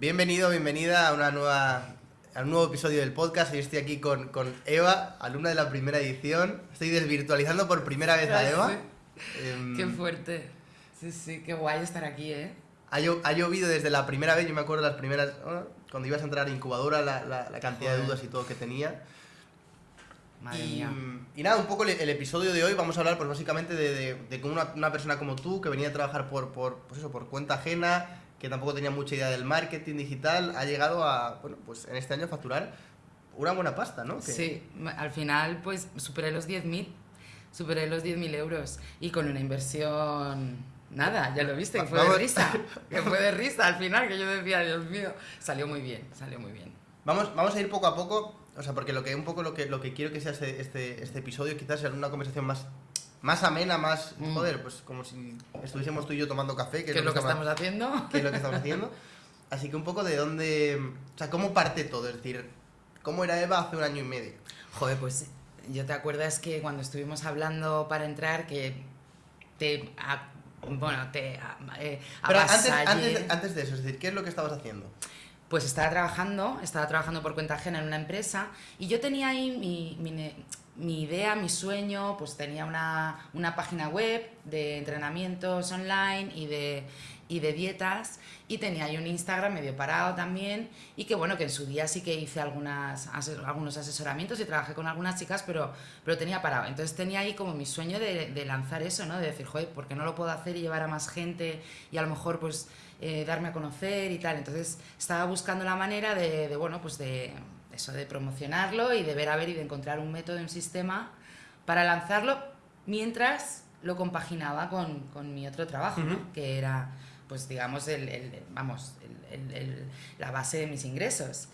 Bienvenido, bienvenida a una nueva a un nuevo episodio del podcast. Hoy estoy aquí con, con Eva, alumna de la primera edición. Estoy desvirtualizando por primera vez a Eva. Em, qué fuerte. Sí, sí, qué guay estar aquí, ¿eh? Ha, llovido desde la primera vez, yo me acuerdo las primeras, cuando ibas a entrar a incubadora, la, la, cantidad de dudas y todo que tenía. Madre y, mía. y, nada, un poco el, episodio de hoy vamos a hablar pues básicamente de, de, cómo una, una, persona como tú, que venía a trabajar por, por, pues eso, por cuenta ajena, que tampoco tenía mucha idea del marketing digital, ha llegado a, bueno, pues en este año a facturar una buena pasta, ¿no? Sí, al final pues superé los 10.000, superé los 10.000 euros y con una inversión Nada, ya lo viste, que fue de risa. Que fue de risa al final, que yo decía, Dios mío, salió muy bien, salió muy bien. Vamos, vamos a ir poco a poco, o sea, porque lo que un poco lo que, lo que quiero que sea este, este, este episodio quizás sea una conversación más, más amena, más, mm. joder, pues como si estuviésemos tú y yo tomando café. Que, es lo que, estamos haciendo. Que es lo que estamos haciendo. Así que un poco de dónde, o sea, cómo parte todo, es decir, cómo era Eva hace un año y medio. Joder, pues yo te acuerdas que cuando estuvimos hablando para entrar, que te bueno, te eh, Pero antes, antes, antes, de eso, es decir, ¿qué es lo que estabas haciendo? Pues estaba trabajando, estaba trabajando por cuenta ajena en una empresa y yo tenía ahí mi, mi, mi idea, mi sueño, pues tenía una, una página web de entrenamientos online y de, y de dietas y tenía ahí un Instagram medio parado también y que bueno, que en su día sí que hice algunas, algunos asesoramientos y trabajé con algunas chicas, pero, pero tenía parado. Entonces tenía ahí como mi sueño de, lanzar eso, ¿no? De decir, joder, ¿por qué no lo puedo hacer y llevar a más gente y a lo mejor pues eh, darme a conocer y tal? Entonces estaba buscando la manera de, de bueno, pues de eso, de promocionarlo y de ver a ver y de encontrar un método, un sistema para lanzarlo mientras lo compaginaba con, con mi otro trabajo, ¿no? que era pues digamos, el, vamos, la base de mis ingresos.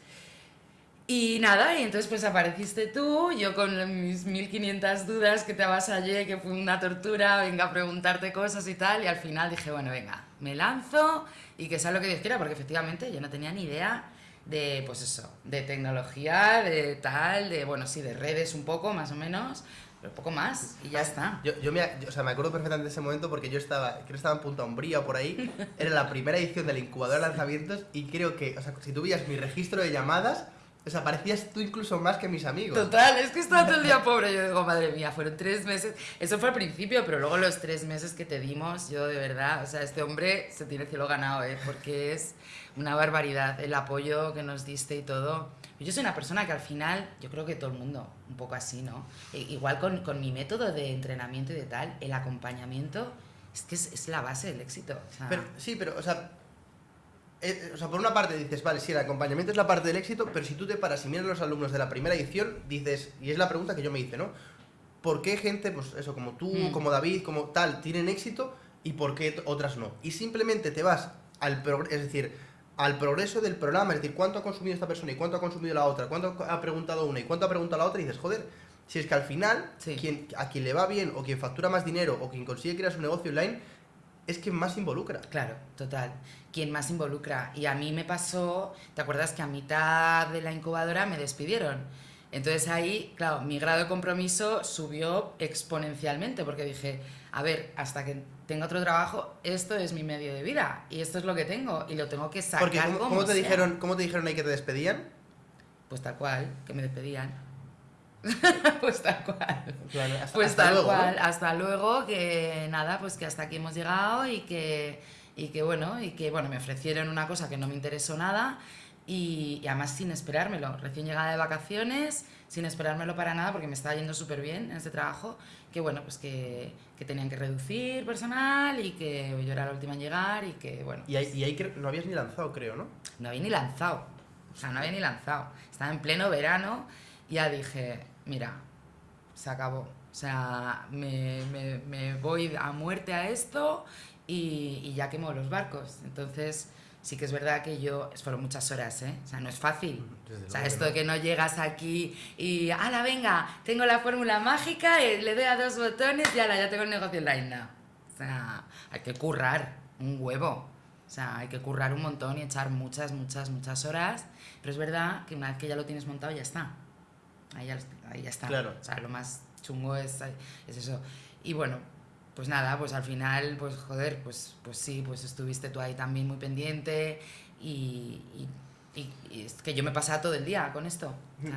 Y nada, y entonces pues apareciste tú, yo con mis 1500 dudas que te avasallé, que fue una tortura, venga a preguntarte cosas y tal, y al final dije, bueno, venga, me lanzo y que sea lo que Dios quiera, porque efectivamente yo no tenía ni idea de, pues eso, de tecnología, de tal, de, bueno, sí, de redes un poco, más o menos, pero poco más y ya está. Yo, yo, me, o sea, me acuerdo perfectamente de ese momento porque yo estaba, creo que estaba en Punta Umbría o por ahí, era la primera edición del incubador de lanzamientos y creo que, o sea, si tú veías mi registro de llamadas, o sea, parecías tú incluso más que mis amigos. Total, es que estaba todo el día pobre. Yo digo, madre mía, fueron tres meses. Eso fue al principio, pero luego los tres meses que te dimos, yo de verdad, o sea, este hombre se tiene el cielo ganado, ¿eh? Porque es una barbaridad el apoyo que nos diste y todo. Yo soy una persona que al final, yo creo que todo el mundo, un poco así, ¿no? E, igual con, con, mi método de entrenamiento y de tal, el acompañamiento es que es, es la base del éxito. pero, sí, pero, o sea, eh, o sea, por una parte dices, vale, sí, el acompañamiento es la parte del éxito, pero si tú te paras y miras a los alumnos de la primera edición, dices, y es la pregunta que yo me hice, ¿no? ¿Por qué gente, pues eso, como tú, mm. como David, como tal, tienen éxito y por qué otras no? Y simplemente te vas al progreso, es decir, al progreso del programa, es decir, cuánto ha consumido esta persona y cuánto ha consumido la otra, cuánto ha preguntado una y cuánto ha preguntado la otra, y dices, joder, si es que al final, quien, a quien le va bien, o quien factura más dinero, o quien consigue crear su negocio online, es quien más involucra. Claro, total. Quien más involucra. Y a mí me pasó, ¿te acuerdas que a mitad de la incubadora me despidieron? Entonces ahí, claro, mi grado de compromiso subió exponencialmente porque dije, a ver, hasta que tenga otro trabajo, esto es mi medio de vida y esto es lo que tengo y lo tengo que sacar. Porque ¿cómo, te, dijeron, ¿cómo te dijeron ahí que te despedían? Pues tal cual, que me despedían. pues tal cual. pues tal cual. Hasta luego, que nada, pues que hasta aquí hemos llegado y que, y que bueno, y que bueno, me ofrecieron una cosa que no me interesó nada y, además sin esperármelo, recién llegada de vacaciones, sin esperármelo para nada porque me estaba yendo súper bien en este trabajo, que bueno, pues que, que, tenían que reducir personal y que yo era la última en llegar y que bueno. Y ahí, y ahí no habías ni lanzado, creo, ¿no? No había ni lanzado, o sea, no había ni lanzado. Estaba en pleno verano y ya dije, mira, se acabó. O sea, me, me, me voy a muerte a esto y, y ya quemo los barcos. Entonces sí que es verdad que yo, fueron muchas horas, ¿eh? O sea, no es fácil. o sea, esto de que no llegas aquí y, ala, venga, tengo la fórmula mágica, y le doy a dos botones y ala, ya tengo el negocio online. No. O sea, hay que currar un huevo. O sea, hay que currar un montón y echar muchas, muchas, muchas horas. Pero es verdad que una vez que ya lo tienes montado, ya está. Ahí ya, ahí ya está. Claro. O sea, lo más chungo es, es eso. Y bueno, pues nada, pues al final, pues joder, pues, pues sí, pues estuviste tú ahí también muy pendiente y, y- y- y es que yo me pasaba todo el día con esto.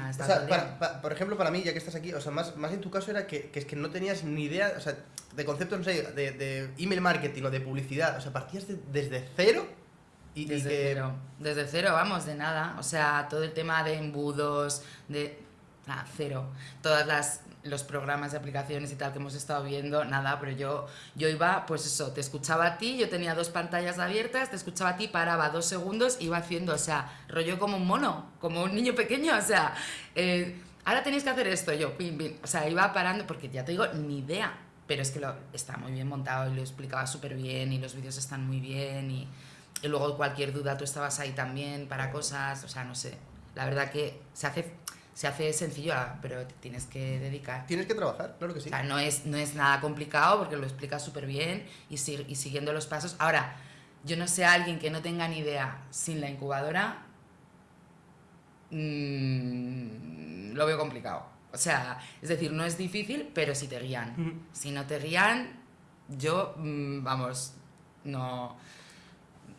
O sea, para- pa- por ejemplo, para mí, ya que estás aquí, o sea, más, más en tu caso era que, que es que no tenías ni idea, o sea, de conceptos, no sé, de, de email marketing o de publicidad, o sea, partías de- desde cero y, y Desde que... cero. Desde cero, vamos, de nada. O sea, todo el tema de embudos, de. Nada, cero. Todas las los programas de aplicaciones y tal que hemos estado viendo, nada, pero yo, yo iba, pues eso, te escuchaba a ti, yo tenía dos pantallas abiertas, te escuchaba a ti, paraba dos segundos, iba haciendo, o sea, rollo como un mono, como un niño pequeño, o sea, eh, ahora tenéis que hacer esto, yo, pim, pim, o sea, iba parando, porque ya te digo, ni idea, pero es que lo, está muy bien montado y lo explicaba súper bien y los vídeos están muy bien y, y luego cualquier duda tú estabas ahí también para cosas, o sea, no sé. La verdad que se hace, se hace sencillo, ah, pero te tienes que dedicar. Tienes que trabajar, claro que sí. O sea, no es, no es nada complicado porque lo explica súper bien y, si- y siguiendo los pasos. Ahora, yo no sé a alguien que no tenga ni idea sin la incubadora, mm, lo veo complicado. O sea, es decir, no es difícil, pero si te guían. Si no te guían, yo, mm, vamos, no,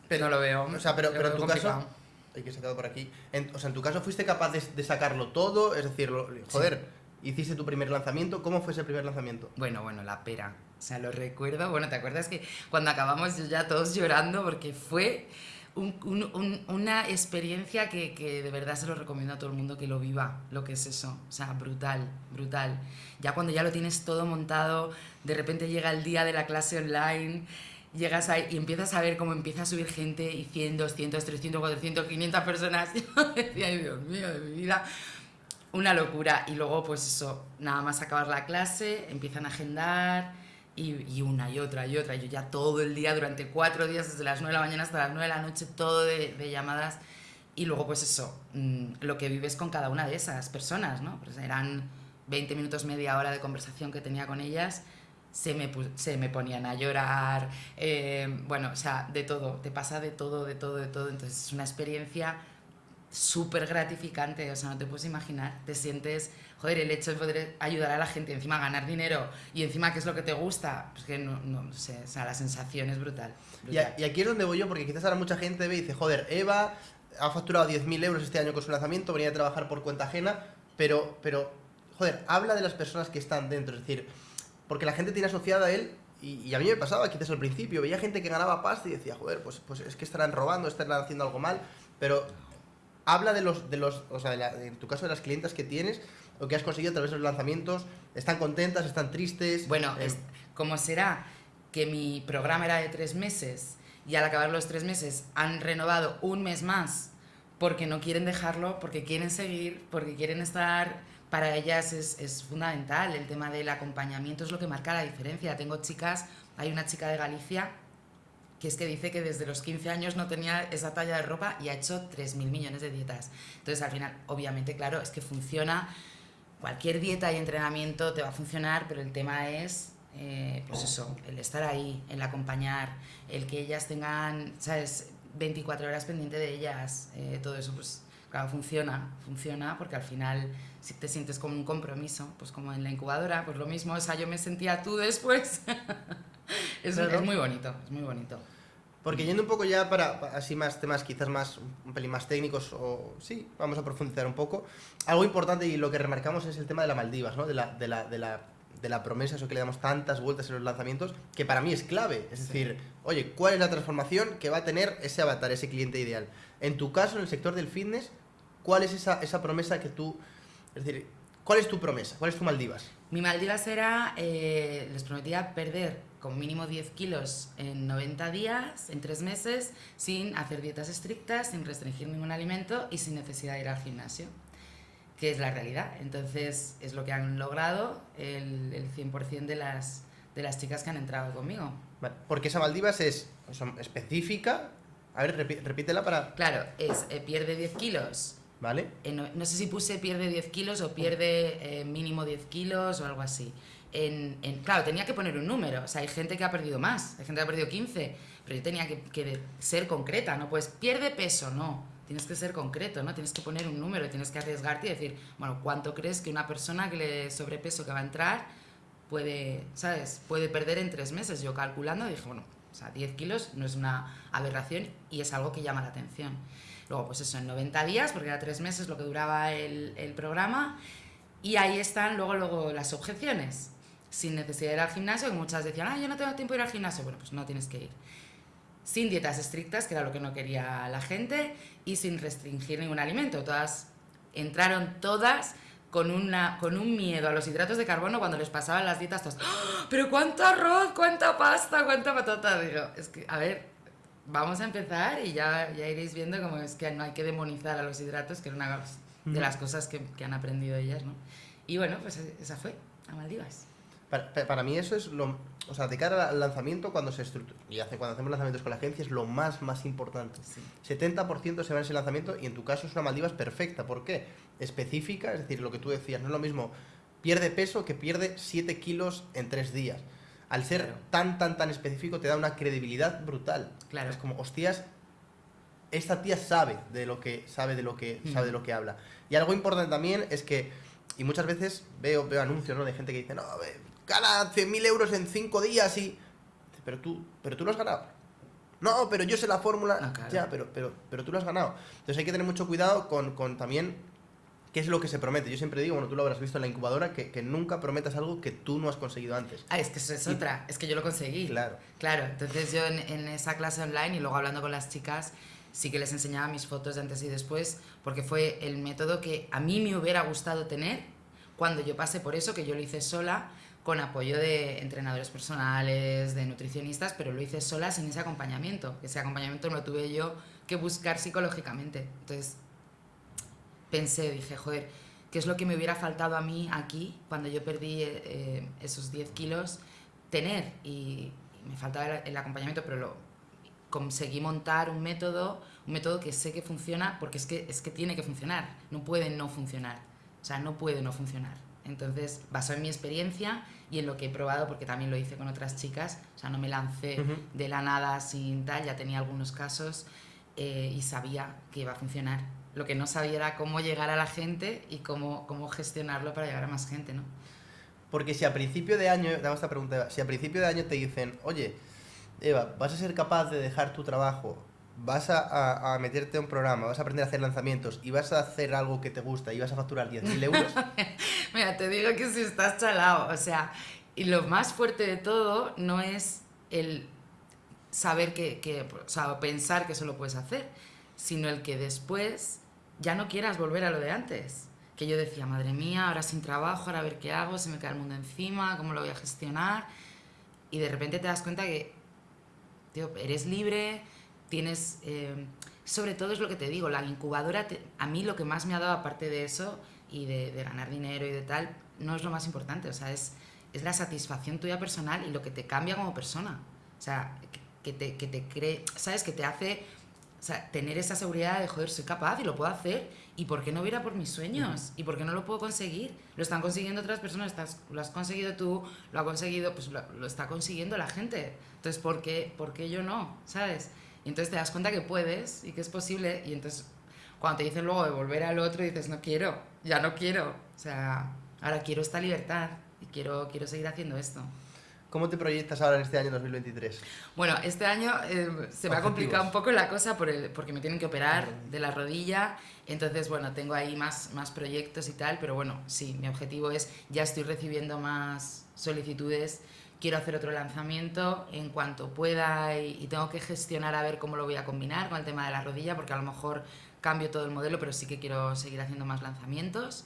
Pero- no lo veo. o sea, pero- en tu caso- complicado. Hay que sacarlo por aquí. En- o sea, en tu caso fuiste capaz de, de sacarlo todo, es decir, lo- joder, hiciste tu primer lanzamiento, ¿cómo fue ese primer lanzamiento? Bueno, bueno, la pera. O sea, lo recuerdo. Bueno, ¿te acuerdas que cuando acabamos ya todos llorando porque fue un- un- un- una experiencia que, que de verdad se lo recomiendo a todo el mundo que lo viva, lo que es eso. O sea, brutal, brutal. Ya cuando ya lo tienes todo montado, de repente llega el día de la clase online, llegas ahí y empiezas a ver cómo empieza a subir gente y 100, 200, 300, 400, 500 personas. Yo decía, Dios mío, de mi vida. Una locura. Y luego, pues eso, nada más acabar la clase, empiezan a agendar y, y una y otra y otra. Yo ya todo el día, durante cuatro días, desde las 9 de la mañana hasta las 9 de la noche, todo de, de llamadas. Y luego, pues eso, mm, lo que vives con cada una de esas personas, ¿no? Pues eran 20 minutos, media hora de conversación que tenía con ellas. Se me, se me ponían a llorar, eh, bueno, o sea, de todo, te pasa de todo, de todo, de todo. Entonces es una experiencia súper gratificante, o sea, no te puedes imaginar, te sientes, joder, el hecho de poder ayudar a la gente, encima ganar dinero y encima qué es lo que te gusta, pues que no, no sé, o sea, la sensación es brutal. Y, brutal. y aquí es donde voy yo, porque quizás ahora mucha gente ve y dice, joder, Eva ha facturado 10.000 euros este año con su lanzamiento, venía a trabajar por cuenta ajena, pero, pero, joder, habla de las personas que están dentro, es decir, porque la gente tiene asociada a él, y, y a mí me pasaba quizás al principio, veía gente que ganaba pasta y decía, joder, pues, pues es que estarán robando, estarán haciendo algo mal, pero habla de los, de los o sea, de la- en tu caso de las clientas que tienes, lo que has conseguido a través de los lanzamientos, están contentas, están tristes. Bueno, eh, es- ¿cómo será que mi programa era de tres meses y al acabar los tres meses han renovado un mes más porque no quieren dejarlo, porque quieren seguir, porque quieren estar... Para ellas es, fundamental el tema del acompañamiento, es lo que marca la diferencia. Tengo chicas, hay una chica de Galicia que es que dice que desde los 15 años no tenía esa talla de ropa y ha hecho 3.000 millones de dietas. Entonces, al final, obviamente, claro, es que funciona. Cualquier dieta y entrenamiento te va a funcionar, pero el tema es, eh, pues eso, el estar ahí, el acompañar, el que ellas tengan, ¿sabes?, 24 horas pendiente de ellas, eh, todo eso, pues, claro, funciona, funciona, porque al final, si te sientes como un compromiso, pues como en la incubadora, pues lo mismo, o sea, yo me sentía tú después. es, Claro. es muy bonito, es muy bonito. Porque yendo un poco ya para, para así más temas quizás más un pelín más técnicos o sí, vamos a profundizar un poco. Algo importante y lo que remarcamos es el tema de la Maldivas, ¿no? De la, de la, de la, de la promesa, eso que le damos tantas vueltas en los lanzamientos, que para mí es clave. Es Sí. decir, oye, ¿cuál es la transformación que va a tener ese avatar, ese cliente ideal? En tu caso, en el sector del fitness, ¿cuál es esa, esa promesa que tú... Es decir, ¿cuál es tu promesa? ¿Cuál es tu Maldivas? Mi Maldivas era, eh, les prometía perder como mínimo 10 kilos en 90 días, en 3 meses, sin hacer dietas estrictas, sin restringir ningún alimento y sin necesidad de ir al gimnasio, que es la realidad. Entonces es lo que han logrado el, el 100% de las, de las chicas que han entrado conmigo. Vale, Porque esa Maldivas es específica. A ver, repítela para... Claro, es eh, pierde 10 kilos. Eh, no, sé si puse pierde 10 kilos o pierde eh, mínimo 10 kilos o algo así. En, en- claro, tenía que poner un número. O sea, hay gente que ha perdido más, hay gente que ha perdido 15, pero yo tenía que, que ser concreta, ¿no? Pues pierde peso, no. Tienes que ser concreto, ¿no? Tienes que poner un número, tienes que arriesgarte y decir, bueno, ¿cuánto crees que una persona que le sobrepeso que va a entrar puede, ¿sabes? Puede perder en tres meses. Yo calculando dije, bueno, O sea, 10 kilos no es una aberración y es algo que llama la atención. Luego, pues eso, en 90 días, porque era tres meses lo que duraba el, el programa, y ahí están luego, luego las objeciones. Sin necesidad de ir al gimnasio, que muchas decían, ah, yo no tengo tiempo de ir al gimnasio. Bueno, pues no tienes que ir. Sin dietas estrictas, que era lo que no quería la gente, y sin restringir ningún alimento. Todas entraron todas con, una, con un miedo a los hidratos de carbono cuando les pasaban las dietas. Todos, ¡Ah! pero cuánto arroz, cuánta pasta, cuánta patata. Digo, es que, a ver, vamos a empezar y ya, ya iréis viendo cómo es que no hay que demonizar a los hidratos, que es una de las cosas que, que han aprendido ellas, ¿no? Y bueno, pues esa fue, a Maldivas. Para, para, mí eso es lo... O sea, de cara al lanzamiento, cuando se estructura, y hace, cuando hacemos lanzamientos con la agencia, es lo más, más importante. Sí. 70% se va en ese lanzamiento y en tu caso es una Maldivas perfecta. ¿Por qué? Específica, es decir, lo que tú decías, no es lo mismo pierde peso que pierde 7 kilos en 3 días. Al ser Claro. tan, tan, tan específico, te da una credibilidad brutal. Claro. Es como, hostias, esta tía sabe de lo que, sabe de lo que, Mm. sabe de lo que habla. Y algo importante también es que, y muchas veces veo, veo anuncios ¿no? de gente que dice, no, gana 100.000 euros en 5 días y... Pero tú, pero tú lo has ganado. No, pero yo sé la fórmula. Ah, claro. Ya, pero, pero, pero tú lo has ganado. Entonces hay que tener mucho cuidado con, con también qué es lo que se promete. Yo siempre digo, bueno, tú lo habrás visto en la incubadora, que, que nunca prometas algo que tú no has conseguido antes. Ah, es que eso es Y- otra, es que yo lo conseguí. Claro. Claro, entonces yo en, en esa clase online y luego hablando con las chicas, sí que les enseñaba mis fotos de antes y después, porque fue el método que a mí me hubiera gustado tener cuando yo pasé por eso, que yo lo hice sola, con apoyo de entrenadores personales, de nutricionistas, pero lo hice sola sin ese acompañamiento, ese acompañamiento lo tuve yo que buscar psicológicamente. Entonces pensé, dije, joder, ¿qué es lo que me hubiera faltado a mí aquí cuando yo perdí eh, esos 10 kilos? Tener, y, y me faltaba el, el acompañamiento, pero lo conseguí montar un método, un método que sé que funciona, porque es que, es que tiene que funcionar, no puede no funcionar, o sea, no puede no funcionar. Entonces, basado en mi experiencia y en lo que he probado, porque también lo hice con otras chicas, o sea, no me lancé de la nada sin tal, ya tenía algunos casos eh, y sabía que iba a funcionar. Lo que no sabía era cómo llegar a la gente y cómo, cómo gestionarlo para llegar a más gente, ¿no? Porque si a principio de año, te hago esta pregunta, Eva, si a principio de año te dicen, oye, Eva, vas a ser capaz de dejar tu trabajo, vas a, a- a meterte a un programa, vas a aprender a hacer lanzamientos y vas a hacer algo que te gusta y vas a facturar 10.000 euros, Mira, te digo que si estás chalado, o sea, y lo más fuerte de todo no es el saber que, que, o sea, pensar que eso lo puedes hacer, sino el que después ya no quieras volver a lo de antes. Que yo decía, madre mía, ahora sin trabajo, ahora a ver qué hago, se me cae el mundo encima, cómo lo voy a gestionar. Y de repente te das cuenta que, eres libre, tienes... eh, sobre todo es lo que te digo, la incubadora, a mí lo que más me ha dado, aparte de eso, y de, ganar dinero y de tal, no es lo más importante, o sea, es, es la satisfacción tuya personal y lo que te cambia como persona. O sea, que, que te, que te cree, ¿sabes? Que te hace o sea, tener esa seguridad de, joder, soy capaz y lo puedo hacer. ¿Y por qué no hubiera por mis sueños? ¿Y por qué no lo puedo conseguir? Lo están consiguiendo otras personas, estás, lo has conseguido tú, lo ha conseguido, pues lo, lo está consiguiendo la gente. Entonces, ¿por qué, ¿por qué yo no? ¿Sabes? Y entonces te das cuenta que puedes y que es posible. Y entonces, cuando te dicen luego de volver al otro, dices, no quiero, ya no quiero. O sea, ahora quiero esta libertad y quiero, quiero seguir haciendo esto. ¿Cómo te proyectas ahora en este año 2023? Bueno, este año eh, se me ha complicado un poco la cosa por el- porque me tienen que operar de la rodilla. Entonces, bueno, tengo ahí más, más proyectos y tal, pero bueno, sí, mi objetivo es, ya estoy recibiendo más solicitudes, quiero hacer otro lanzamiento en cuanto pueda y, y tengo que gestionar a ver cómo lo voy a combinar con el tema de la rodilla, porque a lo mejor cambio todo el modelo, pero sí que quiero seguir haciendo más lanzamientos.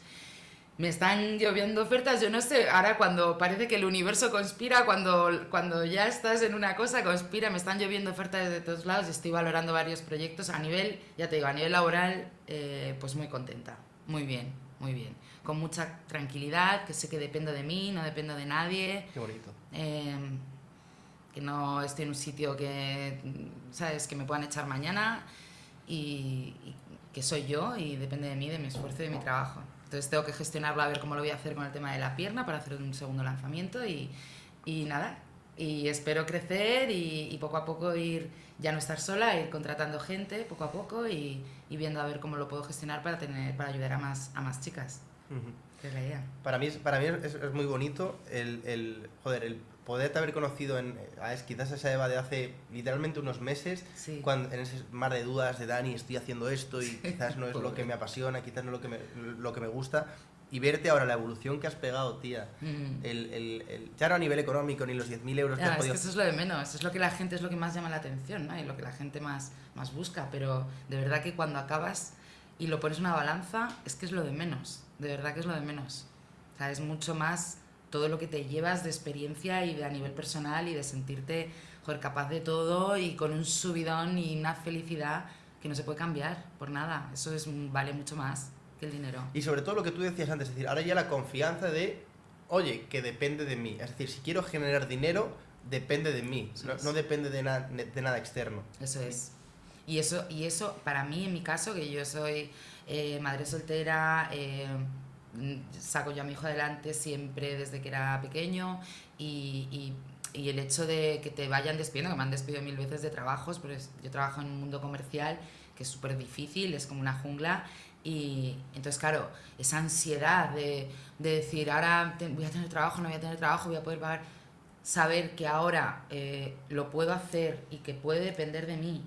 Me están lloviendo ofertas, yo no sé, ahora cuando parece que el universo conspira, cuando, cuando ya estás en una cosa, conspira, me están lloviendo ofertas de todos lados y estoy valorando varios proyectos a nivel, ya te digo, a nivel laboral, eh, pues muy contenta, muy bien, muy bien, con mucha tranquilidad, que sé que dependo de mí, no dependo de nadie, Qué bonito. eh, que no estoy en un sitio que, ¿sabes?, que me puedan echar mañana y, y que soy yo y depende de mí, de mi esfuerzo y de mi trabajo. Entonces tengo que gestionarlo a ver cómo lo voy a hacer con el tema de la pierna para hacer un segundo lanzamiento y, y nada. Y espero crecer y, y poco a poco ir, ya no estar sola, ir contratando gente poco a poco y, y viendo a ver cómo lo puedo gestionar para, tener, para ayudar a más, a más chicas. La idea. Para mí, para mí es, es muy bonito el, el- joder, el, poderte haber conocido en quizás esa Eva de hace literalmente unos meses, Sí. cuando en ese mar de dudas de Dani, estoy haciendo esto y quizás no es lo que me apasiona, quizás no es lo que me, lo que me gusta, y verte ahora la evolución que has pegado, tía. Mm. El, el- el- ya no a nivel económico ni los 10.000 euros que has es que eso es lo de menos, es lo que la gente es lo que más llama la atención, ¿no? Y lo que la gente más, más busca, pero de verdad que cuando acabas y lo pones en una balanza, es que es lo de menos, de verdad que es lo de menos. O sea, es mucho más todo lo que te llevas de experiencia y de a nivel personal y de sentirte, joder, capaz de todo y con un subidón y una felicidad que no se puede cambiar por nada. Eso es, vale mucho más que el dinero. Y sobre todo lo que tú decías antes, es decir, ahora ya la confianza de, oye, que depende de mí. Es decir, si quiero generar dinero, depende de mí, no, depende de, na- de nada externo. Eso es. Y eso, y eso, para mí, en mi caso, que yo soy eh, madre soltera, eh, mm, saco yo a mi hijo adelante siempre desde que era pequeño y, y- y el hecho de que te vayan despidiendo, que me han despedido mil veces de trabajos, pues yo trabajo en un mundo comercial que es súper difícil, es como una jungla y entonces, claro, esa ansiedad de, de decir, ahora te- voy a tener trabajo, no voy a tener trabajo, voy a poder pagar, saber que ahora eh, lo puedo hacer y que puede depender de mí,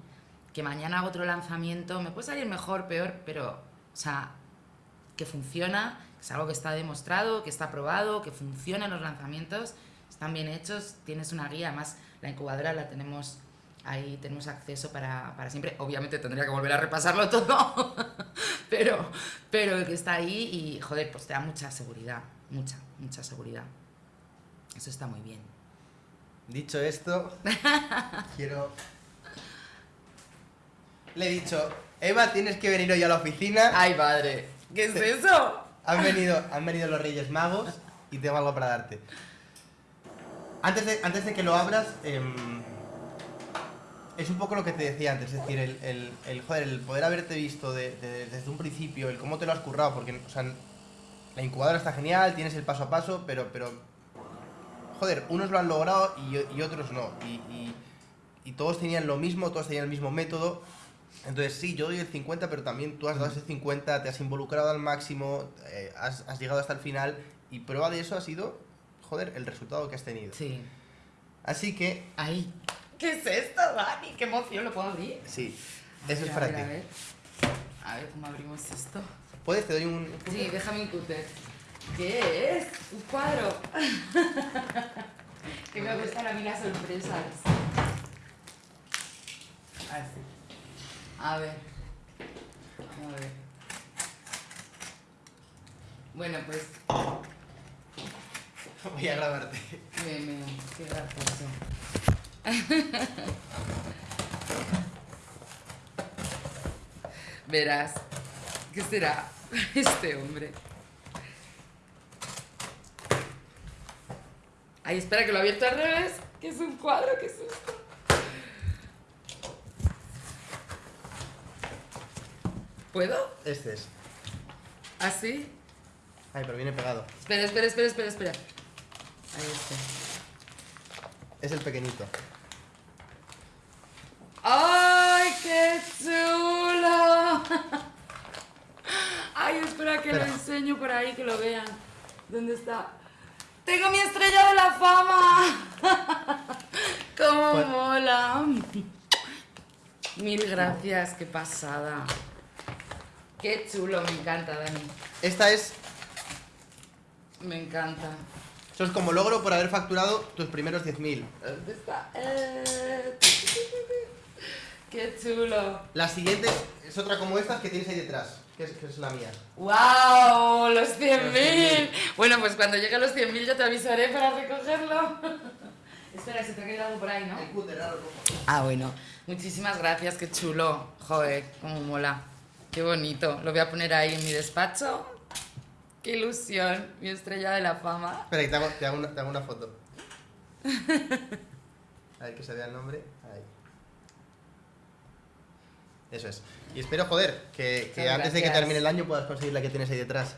que mañana hago otro lanzamiento, me puede salir mejor, peor, pero, o sea, que funciona, es algo que está demostrado, que está probado, que funcionan los lanzamientos, están bien hechos, tienes una guía, además la incubadora la tenemos ahí, tenemos acceso para, para siempre, obviamente tendría que volver a repasarlo todo, pero, pero que está ahí y, joder, pues te da mucha seguridad, mucha, mucha seguridad. Eso está muy bien. Dicho esto, quiero... Le he dicho, Eva, tienes que venir hoy a la oficina. ¡Ay, padre! ¿Qué es eso? Han venido, han venido los Reyes Magos y tengo algo para darte. Antes de, antes de que lo abras, em, es un poco lo que te decía antes, es decir, el, el, el, joder, el poder haberte visto de- de- desde un principio, el cómo te lo has currado, porque la incubadora está genial, tienes el paso a paso, pero, pero joder, unos lo han logrado y, otros no. Y todos tenían lo mismo, todos tenían el mismo método. Entonces sí, yo doy el 50, pero también tú has dado ese 50, te has involucrado al máximo, eh, has, has llegado hasta el final y prueba de eso ha sido, joder, el resultado que has tenido. Sí. Así que, ¡Ay! ¿Qué es esto, Dani? ¡Qué emoción! ¿Lo puedo abrir? sí, eso ver, es a para ver, ti. A ver. a ver cómo abrimos esto. ¿Puedes? Te doy un... Sí, déjame un cúter. ¿Qué es? Un cuadro. que me gustan a mí las sorpresas. Así. A ver. A ver. Bueno, pues. Voy a grabarte. Bien, bien, qué gracioso. Verás. ¿Qué será este hombre? Ay, espera que lo he abierto al revés. Que es un cuadro, qué susto. ¿Puedo? Este es. ¿Así? Ay, pero viene pegado. Espera, espera, espera, espera, espera. Ahí está. Es el pequeñito. ¡Ay, qué chulo! Ay, espera que Espera. lo enseño por ahí, que lo vean. ¿Dónde está? ¡Tengo mi estrella de la fama! ¡Cómo Pues- mola! Mil gracias, qué pasada. Qué chulo, me encanta, Dani. Esta es... Me encanta. Eso es como logro por haber facturado tus primeros 10.000. ¿Dónde está? Eh, Qué chulo. La siguiente es otra como esta que tienes ahí detrás, que es, que es la mía. ¡Wow! ¡Los 100.000! Los 100.000. Bueno, pues cuando llegue a los 100.000 yo te avisaré para recogerlo. Espera, se te ha quedado algo por ahí, ¿no? El cúter. Ah, bueno. Muchísimas gracias, qué chulo. Joder, cómo mola. Qué bonito. Lo voy a poner ahí en mi despacho. Qué ilusión. Mi estrella de la fama. Espera, que te hago, te hago una, te hago una foto. A ver que se vea el nombre. Ahí. Eso es. Y espero, joder, que, que antes de que termine el año puedas conseguir la que tienes ahí detrás.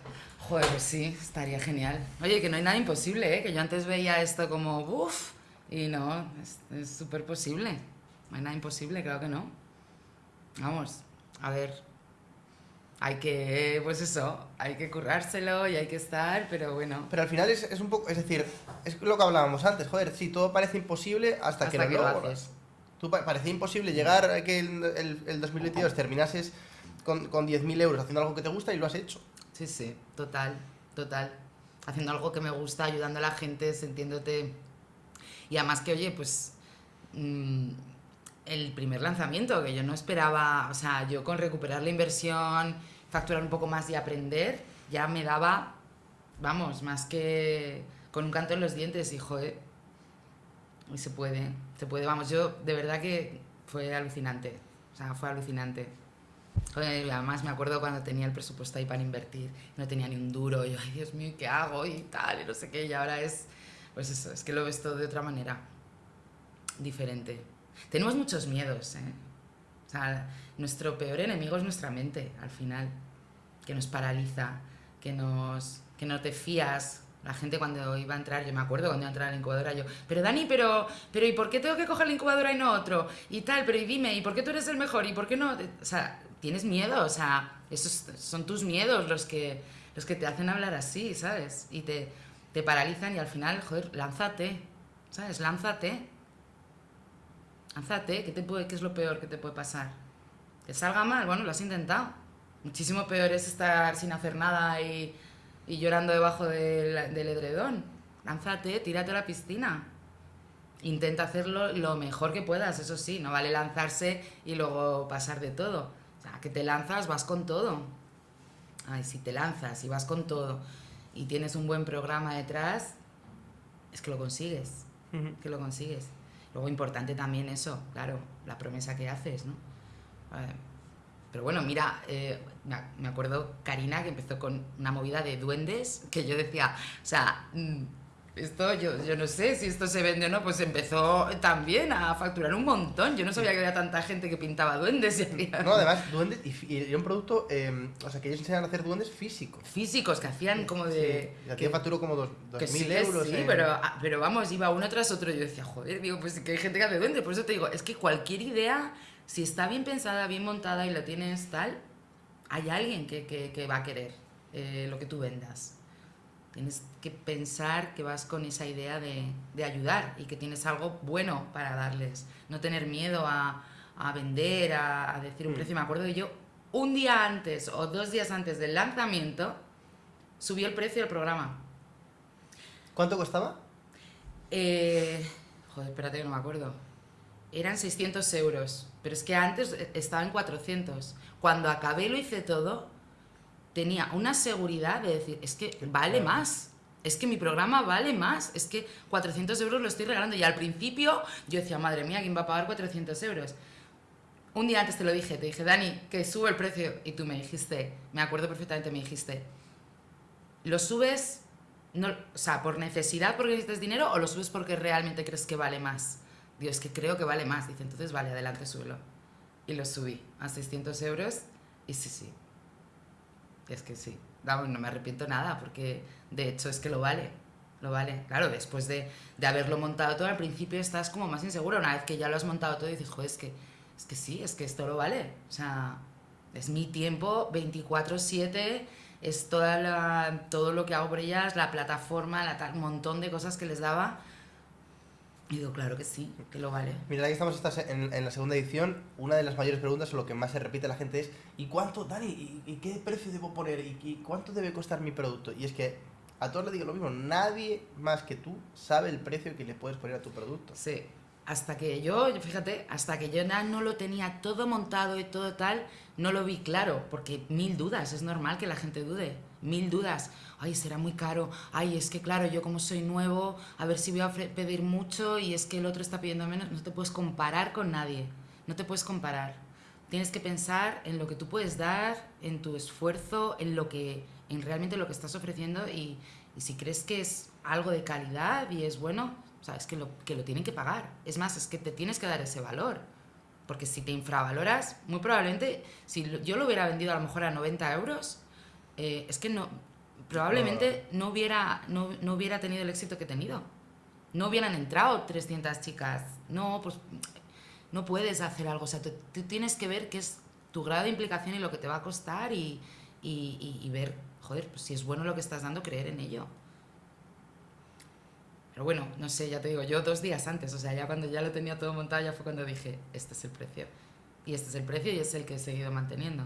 Joder, pues sí, estaría genial. Oye, que no hay nada imposible, ¿eh? Que yo antes veía esto como, uff, y no, es- es súper posible. No hay nada imposible, claro que no. Vamos, a ver. Hay que, pues eso, hay que currárselo y hay que estar, pero bueno. Pero al final es, es un poco, es decir, es lo que hablábamos antes, joder, sí, todo parece imposible hasta, Hasta que que lo logras. Tú pa- parecía imposible llegar a que el, el, el 2022 terminases con, con 10.000 euros haciendo algo que te gusta y lo has hecho. Sí, sí, total, total. Haciendo algo que me gusta, ayudando a la gente, sintiéndote... Y además que, oye, pues... mm, el primer lanzamiento, que yo no esperaba, o sea, yo con recuperar la inversión, facturar un poco más y aprender, ya me daba, vamos, más que con un canto en los dientes y, joder, y se puede, se puede, vamos, yo de verdad que fue alucinante, o sea, fue alucinante. Joder, además me acuerdo cuando tenía el presupuesto ahí para invertir, no tenía ni un duro, y yo, ay Dios mío, ¿qué hago? Y tal, y no sé qué, y ahora es, pues eso, es que lo ves todo de otra manera, diferente. Tenemos muchos miedos, ¿eh? O sea, nuestro peor enemigo es nuestra mente, al final, que nos paraliza, que, nos, que no te fías. La gente cuando iba a entrar, yo me acuerdo cuando iba a entrar a la incubadora, yo, pero Dani, pero, pero ¿y por qué tengo que coger la incubadora y no otro? Y tal, pero y dime, ¿y por qué tú eres el mejor? ¿Y por qué no? O sea, tienes miedo, o sea, esos son tus miedos los que, los que te hacen hablar así, ¿sabes? Y te, te paralizan y al final, joder, lánzate, ¿sabes? Lánzate. Lánzate, ¿qué, te puede, ¿qué es lo peor que te puede pasar? Que salga mal, bueno, lo has intentado. Muchísimo peor es estar sin hacer nada y, y llorando debajo del, del edredón. Lánzate, tírate a la piscina. Intenta hacerlo lo mejor que puedas, eso sí, no vale lanzarse y luego pasar de todo. O sea, que te lanzas, vas con todo. Ay, si te lanzas y vas con todo y tienes un buen programa detrás, es que lo consigues, que lo consigues. Luego importante también eso, claro, la promesa que haces, ¿no? Pero bueno, mira, eh, me acuerdo Karina que empezó con una movida de duendes que yo decía, o sea, mm, esto yo, yo no sé si esto se vende o no, pues empezó también a facturar un montón. Yo no sabía que había tanta gente que pintaba duendes y hacía No, además, duendes y, era un producto, eh, o sea, que ellos enseñan a hacer duendes físicos. físicos que hacían como de... Sí, facturó como dos- Que 2.000 sí, que euros. sí, en- pero, ah, pero vamos, iba uno tras otro. Yo decía, joder, digo, pues que hay gente que hace duendes. Por eso te digo, es que cualquier idea, si está bien pensada, bien montada y lo tienes tal, hay alguien que, que- que va a querer eh, lo que tú vendas. Tienes que pensar que vas con esa idea de, de ayudar y que tienes algo bueno para darles. No tener miedo a, a vender, a, a decir un Mm. precio. Me acuerdo que yo, un día antes o dos días antes del lanzamiento, subió el precio del programa. ¿Cuánto costaba? Eh, joder, espérate que no me acuerdo. Eran 600 euros, pero es que antes estaba en 400. Cuando acabé lo hice todo, tenía una seguridad de decir, es que vale más. Es que mi programa vale más. Es que 400 euros lo estoy regalando. Y al principio yo decía, madre mía, ¿quién va a pagar 400 euros? Un día antes te lo dije, te dije, Dani, que sube el precio. Y tú me dijiste, me acuerdo perfectamente, me dijiste, ¿lo subes no, o sea, por necesidad porque necesitas dinero o lo subes porque realmente crees que vale más? Digo, es que creo que vale más. Dice, entonces vale, adelante, súbelo. Y lo subí a 600 euros y sí, sí. Es que sí. Vamos, no me arrepiento nada porque de hecho es que lo vale. Lo vale. Claro, después de, de haberlo montado todo, al principio estás como más insegura. Una vez que ya lo has montado todo, dices, joder, es que, es que sí, es que esto lo vale. O sea, es mi tiempo 24-7 es toda todo lo que hago por ellas, la plataforma, la un montón de cosas que les daba. Y digo, claro que sí, que lo vale. Mira, aquí estamos en, en la segunda edición. Una de las mayores preguntas o lo que más se repite a la gente es ¿y cuánto, Dani? ¿Y, y qué precio debo poner? ¿Y, y cuánto debe costar mi producto? Y es que a todos les digo lo mismo. Nadie más que tú sabe el precio que le puedes poner a tu producto. Sí, hasta que yo, fíjate, hasta que yo no lo tenía todo montado y todo tal, no lo vi claro, porque mil dudas, es normal que la gente dude, mil dudas. Ay, será muy caro, ay, es que claro, yo como soy nuevo, a ver si voy a pedir mucho y es que el otro está pidiendo menos, no te puedes comparar con nadie, no te puedes comparar. Tienes que pensar en lo que tú puedes dar, en tu esfuerzo, en lo que, en realmente lo que estás ofreciendo y, si crees que es algo de calidad y es bueno, o sea, es que lo, que lo tienen que pagar. Es más, es que te tienes que dar ese valor. Porque si te infravaloras, muy probablemente, si yo lo hubiera vendido a lo mejor a 90 euros, eh, es que no, probablemente no hubiera, no, no hubiera tenido el éxito que he tenido. No hubieran entrado 300 chicas. No, pues no puedes hacer algo. O sea, tú, tú tienes que ver que es tu grado de implicación y lo que te va a costar y, y, y ver, joder, pues si es bueno lo que estás dando, creer en ello. Pero bueno, no sé, ya te digo, yo dos días antes, o sea, ya cuando ya lo tenía todo montado, ya fue cuando dije, este es el precio. Y este es el precio y es el que he seguido manteniendo.